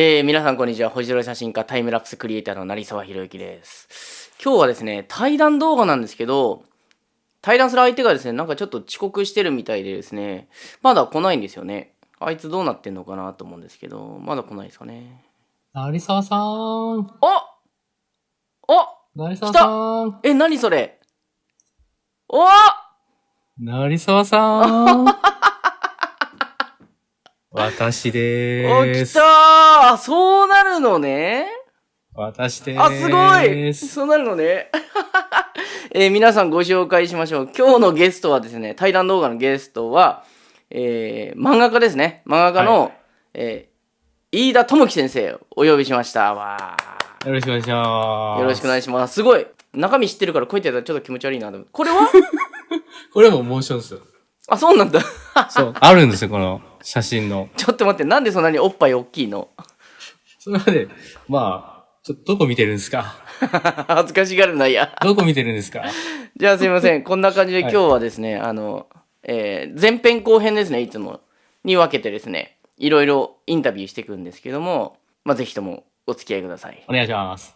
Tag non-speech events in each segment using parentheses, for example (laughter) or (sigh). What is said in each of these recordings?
えー、皆さんこんにちは。星空写真家タイムラプスクリエイターの成沢宏之です。今日はですね、対談動画なんですけど、対談する相手がですね、なんかちょっと遅刻してるみたいでですね、まだ来ないんですよね。あいつどうなってんのかなと思うんですけど、まだ来ないですかね。成沢さん。おお成沢さん。え、何それお成沢さん。(laughs) 私でおーす。来たーそうなるのね？私でーす。あ、すごいそうなるのね？(laughs) えー皆さんご紹介しましょう。今日のゲストはですね、対談動画のゲストは、えー漫画家ですね。漫画家の、はいえー飯田智樹先生をお呼びしました。わよろしくお願いします。ーよろしくお願いします。すごい。中身知ってるからこうやってやったらちょっと気持ち悪いなと思って。これは？(laughs) これもモーションですよ。あ、そうなんだ。(laughs) そう。あるんですよ、この写真の。ちょっと待って、なんでそんなにおっぱい大きいの？それはね、まあ、ちょっとどこ見てるんですか？(laughs) 恥ずかしがるな、いや。どこ見てるんですか？じゃあすいません。こんな感じではい今日はですね、あの、えー前編後編ですね、いつもに分けてですね、いろいろインタビューしていくんですけども、まあ、ぜひともお付き合いください。お願いします。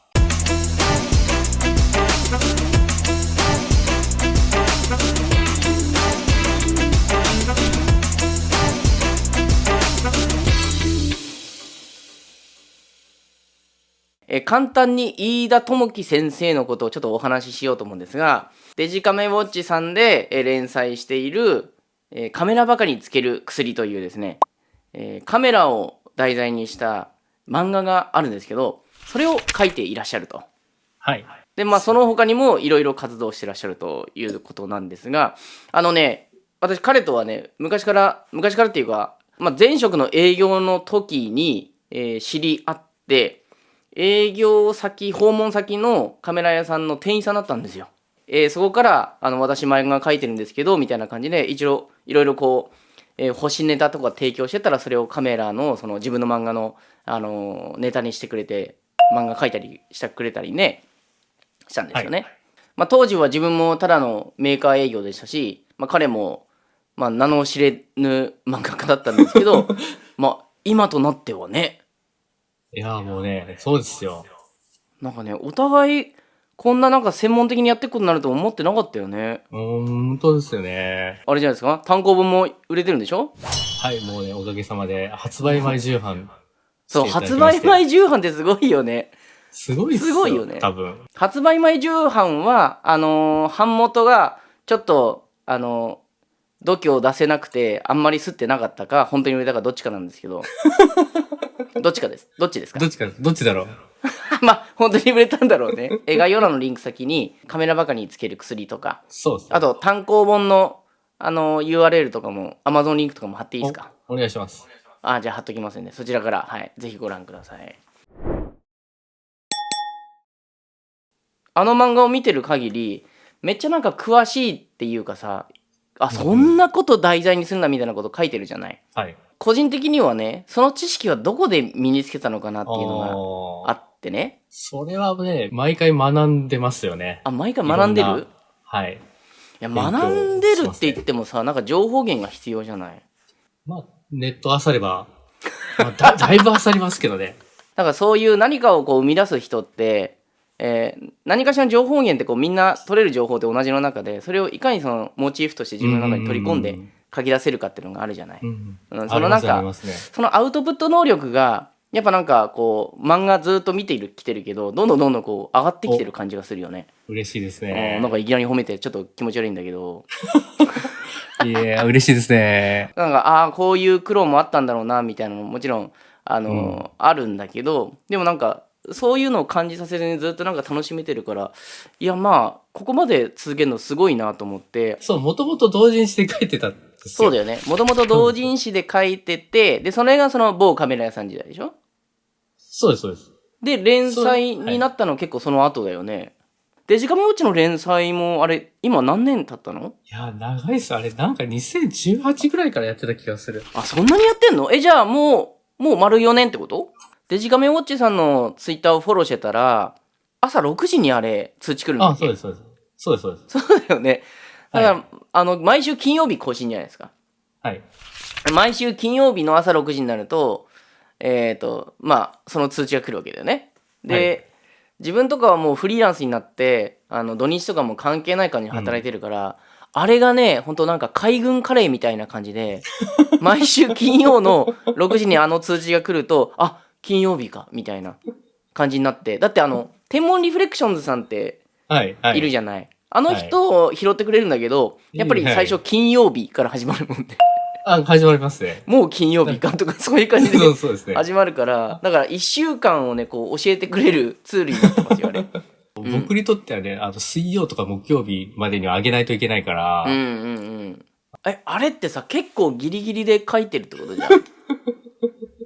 えー簡単に飯田智樹先生のことをちょっとお話ししようと思うんですが、デジカメウォッチさんで、えー連載している、えーカメラばかりにつける薬というですね、えーカメラを題材にした漫画があるんですけど、それを書いていらっしゃると。はい。で、まあ、その他にもいろいろ活動してらっしゃるということなんですが、あのね、私、彼とはね、昔から、昔からっていうか、まあ、前職の営業の時に、えー知り合って、営業先、訪問先のカメラ屋さんの店員さんだったんですよ。えーそこから、あの、私、漫画描いてるんですけど、みたいな感じで、一応、いろいろこう、えー星ネタとか提供してたら、それをカメラの、その自分の漫画の、あのーネタにしてくれて、漫画描いたりしてくれたりね、したんですよね。まあ、当時は自分もただのメーカー営業でしたし、まあ、彼も、まあ、名の知れぬ漫画家だったんですけど (laughs) まあ今となってはねいや、もうね、そうですよ。なんかねお互いこんななんか専門的にやっていくことになると思ってなかったよねん本当ですよね。あれじゃないですか？単行本も売れてるんでしょ？はい、もうね、おかげさまで、発売前重版。(laughs) そう発売前重版ってすごいよねすごいっすすごいよね多分。発売前重版はあのー版元がちょっとあのー度胸を出せなくてあんまり吸ってなかったか本当に売れたかどっちかなんですけど (laughs) どっちかです。どっちですか？どっちか、どっちだろう？(laughs) まあ本当に売れたんだろうね。え概要欄のリンク先にカメラバカにつける薬とか。そうですね。あと単行本のあの URL とかも Amazon リンクとかも貼っていいですか？おお願いします。あじゃあ貼っときますんで。そちらからはい。ぜひご覧ください。あの漫画を見てる限りめっちゃなんか詳しいっていうかさあそんなこと題材にするんだみたいなこと書いてるじゃない？はい。個人的にはねその知識はどこで身につけたのかなっていうのがあってねそれはね、毎回学んでますよね。あ毎回学んでる？なはい。いや学んでるって言ってもさなんか情報源が必要じゃない？まあ、ネットあされば、まあ、だ (laughs) だいぶあさりますけどね。だからそういう何かをこう生み出す人って、えー何かしらの情報源ってこうみんな取れる情報って同じの中でそれをいかにそのモチーフとして自分の中に取り込んで書き出せるかっていうのがあるじゃない。うん。そのなんかね。そのアウトプット能力がやっぱなんかこう漫画ずっと見ているきてるけどどんどんどんどんこう上がってきてる感じがするよね。嬉しいですうねん。なんかいきなり褒めてちょっと気持ち悪いんだけど (laughs) いや、嬉しいですね。なんかああーこういう苦労もあったんだろうなみたいなのももちろんあの、うんあるんだけどでもなんかそういうのを感じさせずにずっとなんか楽しめてるからいやまあここまで続けるのすごいなと思ってそう、もともと同人誌で書いてたんですよ。そうだよねもともと同人誌で書いててでそれがその某カメラ屋さん時代でしょ？そうです、そうです。で連載になったの結構その後だよね、デジカメウォッチの連載もあれ今何年経ったの？いや、長いっす。あれ、なんか2018ぐらいからやってた気がする。あそんなにやってんの？えじゃあもうもう丸4年ってこと？デジカメウォッチさんのツイッターをフォローしてたら朝6時にあれ通知来るんだあ、っけ？そうです、そうです。そうです、そうです。そうだよねだから、はいあの毎週金曜日更新じゃないですかはい。毎週金曜日の朝6時になると、えっ、とまあその通知が来るわけだよねで、自分とかはもうフリーランスになってあの土日とかも関係ない感じで働いてるから、あれがね本当なんか海軍カレーみたいな感じで (laughs) 毎週金曜の6時にあの通知が来るとあ金曜日かみたいな感じになってだってあの (laughs) 天文リフレクションズさんってはい。はい。いるじゃない、あの人を拾ってくれるんだけど、やっぱり最初金曜日から始まるもんで、あ、始まりますね。もう金曜日かとか (laughs) そういう感じで。始まるからだから1週間をねこう教えてくれるツールになってますよあれ。ん (laughs) 僕にとってはね、あの、水曜とか木曜日までには上げないといけないから、うんうんうん。えあれってさ結構ギリギリで書いてるってことじゃん。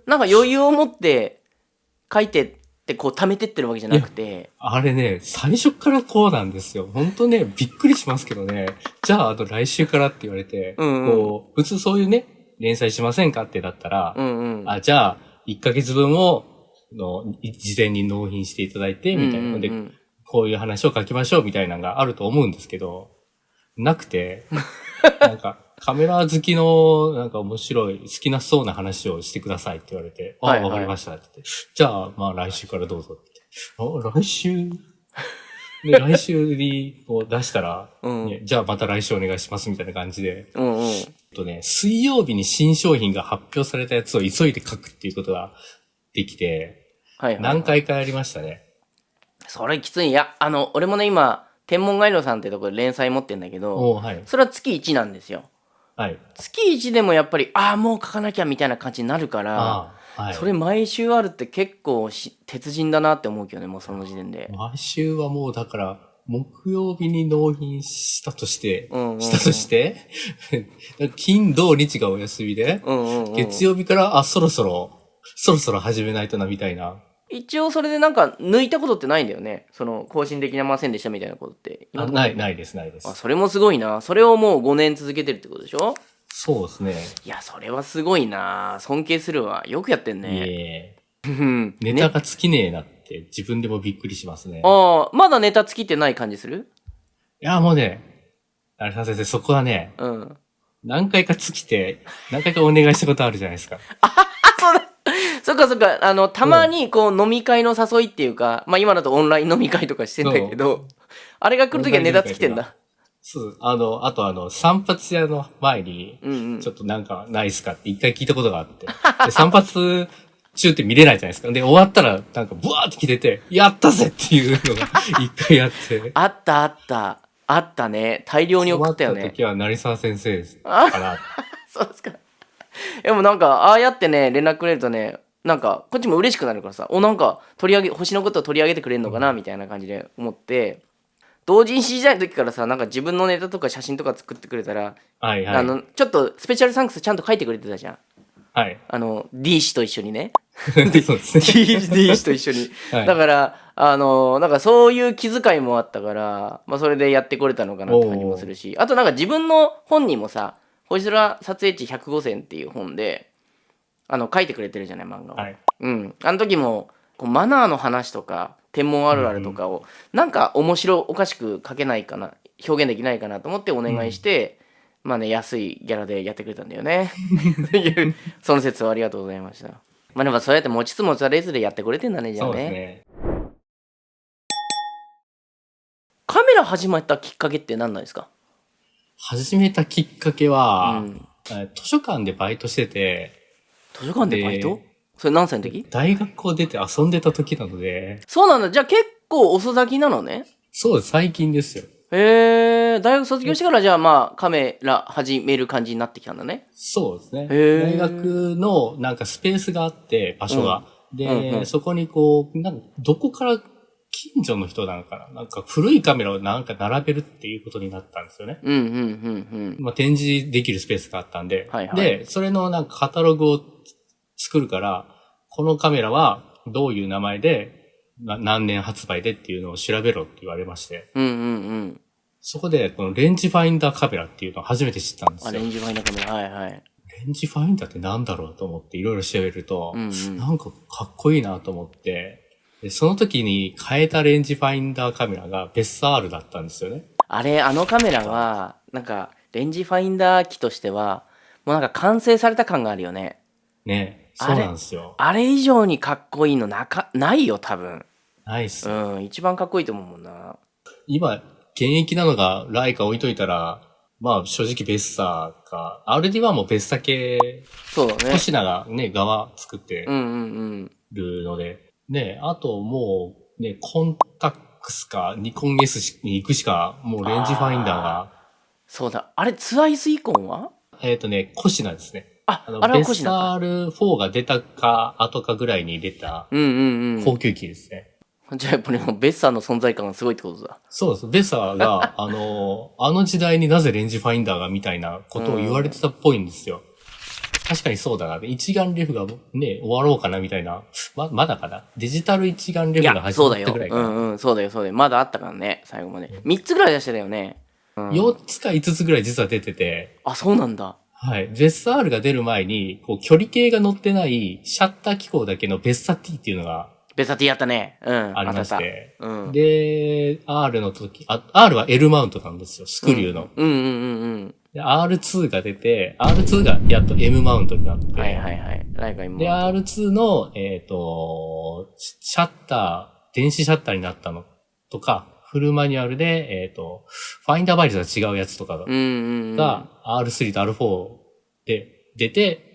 なんか余裕を持って書いてってこう貯めてってるわけじゃなくて。あれね、最初からこうなんですよ。本当ね、びっくりしますけどね。じゃあ、あと来週からって言われて、うんうん。こう、普通そういうね、連載しませんかってだったら、うんうん。あ、じゃあ、1ヶ月分を、の、い事前に納品していただいて、みたいなので、うん。うんうんこういう話を書きましょうみたいなのがあると思うんですけど、なくて、(laughs) なんか、カメラ好きの、なんか面白い、好きなそうな話をしてくださいって言われて、あ、はいはいわかりましたって言って。じゃあ、まあ来週からどうぞって。あ、来週？(laughs) で、来週にこう出したら、うんねじゃあまた来週お願いしますみたいな感じで、うんうんとね、水曜日に新商品が発表されたやつを急いで書くっていうことができて、はいはい何回かやりましたね。それきついいやあの俺もね今天文ガイドさんってところで連載持ってんだけどおはい。それは月1なんですよはい。月1でもやっぱりああもう書かなきゃみたいな感じになるからはい。それ毎週あるって結構し鉄人だなって思うけどねもうその時点で毎週はもうだから、木曜日に納品したとして、うんうんうんしたとして、(laughs) 金、土、日がお休みで、うんうん、うん、月曜日から、あ、そろそろ、そろそろ始めないとな、みたいな。一応それでなんか抜いたことってないんだよね。その更新できませんでしたみたいなことって。あない、ないいです、ないです。あ。それもすごいな。それをもう5年続けてるってことでしょ？そうですね。いやそれはすごいな。尊敬するわ。よくやってんいねえ。うん。ネタが尽きねえなって、自分でもびっくりしますね。いああまだネタ尽きてない感じする？や、もうね、あれさ先生、そこはね、うん。何回か尽きて、何回かお願いしたことあるじゃないですか。(laughs) あそっかそっか。あのたまにこう飲み会の誘いっていうか、まあ今だとオンライン飲み会とかしてんだけどあれが来るときはネタ尽きてんだ。そう、あの、あとあの、散髪屋の前に、うんうん。ちょっとなんかないっすかって一回聞いたことがあって。で散髪中って見れないじゃないですか。で、終わったらなんかブワーって来てて、やったぜっていうのが (laughs) 一回あって。あったあった。あったね。大量に送ったよね。終わ時は成沢先生ですから。(laughs) そうですか (laughs) でもなんかああやってね連絡くれるとねなんかこっちも嬉しくなるからさ。おなんか取り上げ星のことを取り上げてくれるのかなみたいな感じで思って。同人誌時代の時からさなんか自分のネタとか写真とか作ってくれたら、はいはい。あのちょっとスペシャルサンクスちゃんと書いてくれてたじゃん。はい。あの D 氏と一緒にね。(laughs) そうですね。(laughs) D, D 氏と一緒に、はい。だからあのなんかそういう気遣いもあったから、まあ、それでやってこれたのかなって感じもするし。あとなんか自分の本にもさ「星空撮影地105選」っていう本であの書いてくれてるじゃない漫画を、はい。うん、あの時もこうマナーの話とか天文あるあるとかを、なんか面白おかしく書けないかな表現できないかなと思ってお願いして、まあね安いギャラでやってくれたんだよね。その説はありがとうございました。まあでもそうやって持ちつ持たれずでやってくれてんだねじゃあね。カメラ始まったきっかけって何なんですか？始めたきっかけは、うん。え図書館でバイトしてて、図書館でバイト？でそれ何歳の時？大学を出て遊んでた時なので、そうなんだ。じゃあ結構遅咲きなのね？そうです、最近ですよ。へえ大学卒業してからじゃあまあカメラ始める感じになってきたんだね。そうですね。大学のなんかスペースがあって、場所が。で、うんうん。そこにこう、なんかどこから近所の人なのかななんか古いカメラをなんか並べるっていうことになったんですよね。うんうんうんまあ、展示できるスペースがあったんで。はいはいで、それのなんかカタログを作るから、このカメラはどういう名前で、な何年発売でっていうのを調べろって言われまして。うんうんうんうんそこで、このレンジファインダーカメラっていうのを初めて知ったんですよ。レあレンジファインダーカメラはいはいンジファインダーってなんだろうと思っていろいろ調べると、うんうんなんかかっこいいなと思って、でその時に変えたレンジファインダーカメラがベッサールだったんですよね。あれあのカメラはなんかレンジファインダー機としてはもうなんか完成された感があるよねね。そうなんですよ。あれ以上にかっこいいのなかないよ多分ないっす。うん一番かっこいいと思うもんな今、現役なのがライカ置いといたら、まあ正直ベッサーか、RD1 もベッサ系、そうだねコシナがね、側作ってうんうんうんるので、ね、あともう、ね、コンタックスかニコン S に行くしか、もうレンジファインダーが、そうだあれツアイスイコンは？えっ、とね、コシナですね。ああの、あれベッはコシナかサール4が出たか、後かぐらいに出たうんうん高級機ですね。うんじゃあやっぱりもうベッサーの存在感がすごいってことだそうです。ベッサーが、あの、あの時代になぜレンジファインダーがみたいなことを言われてたっぽいんですよ。確かにそうだな。一眼レフがね、終わろうかなみたいな。ま、まだかな？デジタル一眼レいフが始まったぐらいかな。うんうんそうだよそうだよまだあったからね最後まで3つぐらい出してたよね、うん、4つか5つぐらい実は出てて、あそうなんだはい。ベッサールが出る前に、こう、距離計が乗ってないシャッター機構だけのベッサ T っていうのがベッサー T やったねうんありましあったて。うんで、R の時、あ、R は L マウントなんですよ。スクリューの。うんうんうんうんで R2 が出て、R2 がやっと M マウントになって、はいはいはい。ライカ今で、R2 の、えっ、と、シシャッター、電子シャッターになったの。とか、フルマニュアルで、えっ、と、ファインダーバイリスが違うやつとかうんうんうん。が、R3 と R4 で出て、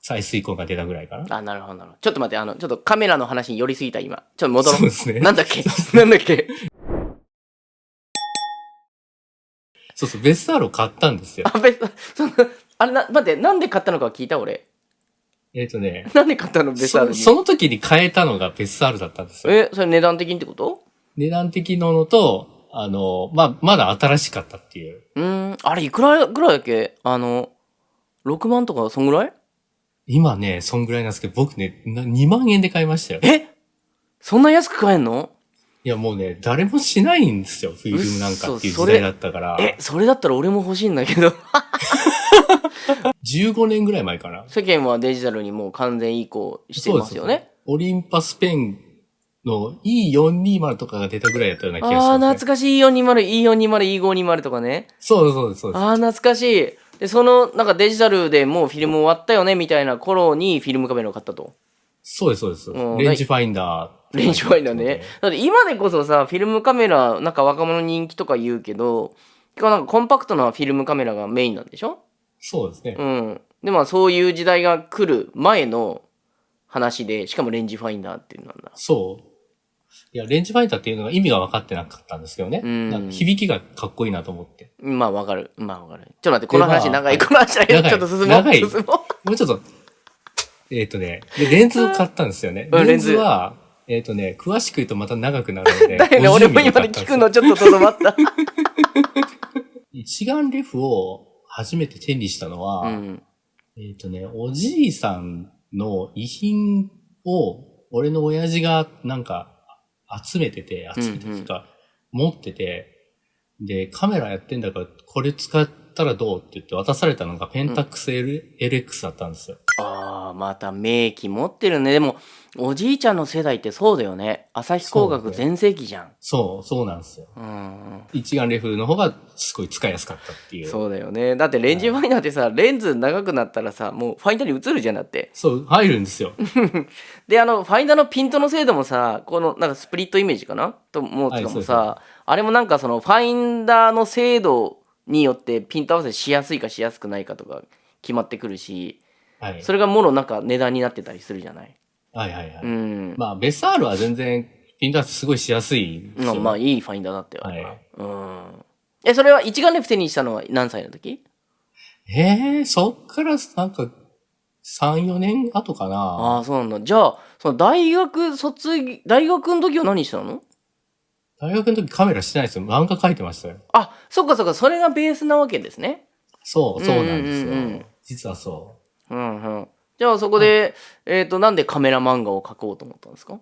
再水コンが出たぐらいかな。あなるほどなるほど。ちょっと待ってあのちょっとカメラの話に寄りすぎた今。ちょっと戻ろう。そうですね。なんだっけ？なんだっけ？そうそう、ベッサールを買ったんですよ。あベッサそのあれな待ってなんで買ったのか聞いた俺えっ、とね、なんで買ったのベッサールに？そその時に買えたのがベッサールだったんですよ。えそれ値段的にってこと？値段的なのと、あの、まあ、まだ新しかったっていう。うーんあれいくらぐらいだっけ？あの6万とかそんぐらい？今ね、そんぐらいなんですけど、僕ね、な2万円で買いましたよ。え？そんな安く買えんの？いやもうね、誰もしないんですよ、フィルムなんかっていう時代だったから。えそれだったら俺も欲しいんだけど15年ぐらい前かな。世間はデジタルにもう完全移行してますよねオリンパスペンの E420 とかが出たぐらいだったような気がします、ね。懐かしい E420、E420、E520 とかね。そうそうそうです。ああ、懐かしい。で、その、なんかデジタルでもうフィルム終わったよね、みたいな頃にフィルムカメラを買ったと。そうです、そうです。うんレンジファインダー。レンジファインダーね。だって今でこそさ、フィルムカメラ、なんか若者人気とか言うけど、結構なんかコンパクトなフィルムカメラがメインなんでしょ？そうですね。うん。で、まあそういう時代が来る前の話で、しかもレンジファインダーっていうのなんだ。そう。いや、レンジファインダーっていうのが意味が分かってなかったんですけどね。うんなんか響きがかっこいいなと思って。まあわかる。まあわかる。ちょっと待って、この話でまあ長い。この話長い。長いちょっと進もう。長い進もう。もうちょっと、えっ、とね、でレンズを買ったんですよね。うんレンズは、えっ、とね、詳しく言うとまた長くなるので。(laughs) だよね、50俺も今で聞くのちょっととどまった。(laughs) 一眼レフを初めて手にしたのは、うん。えっ、とね、おじいさんの遺品を、俺の親父がなんか集めてて、集めててか、持ってて、で、カメラやってんだから、これ使ったらどうって言って渡されたのがペンタックス L、LX だったんですよ。ああ、また名機持ってるね。でも、おじいちゃんの世代ってそうだよね。朝日工学全盛期じゃん。そう、そうなんですよ。うん。一眼レフの方がすごい使いやすかったっていう。そう、そうだよね。だってレンジファインダーってさ、レンズ長くなったらさ、もうファインダーに映るじゃんだって。入るんですよ。(laughs) で、あの、ファインダーのピントの精度もさ、この、なんかスプリットイメージかな？と思うとかもさ、はいあれもなんかその、ファインダーの精度によってピント合わせしやすいかしやすくないかとか決まってくるし、はい。それがもろなんか値段になってたりするじゃない？はいはいはい。うん。まあ、ベサールは全然、ピント合わせすごいしやすいんですよ、まあ、まあいいファインダーだったよ、あれははいうん。え、それは一眼レフ手にしたのは何歳の時？ええそっからなんか、3、4年後かあな。あ、そうなんだ。じゃあ、その大学卒業、大学の時は何したの？大学の時カメラしてないですよ。漫画描いてましたよ。あ、そっかそっか、それがベースなわけですね。そう、そうなんですよ。うんうんうんうん実はそうんうん。じゃあそこで、はい、えっ、と、なんでカメラ漫画を描こうと思ったんですか？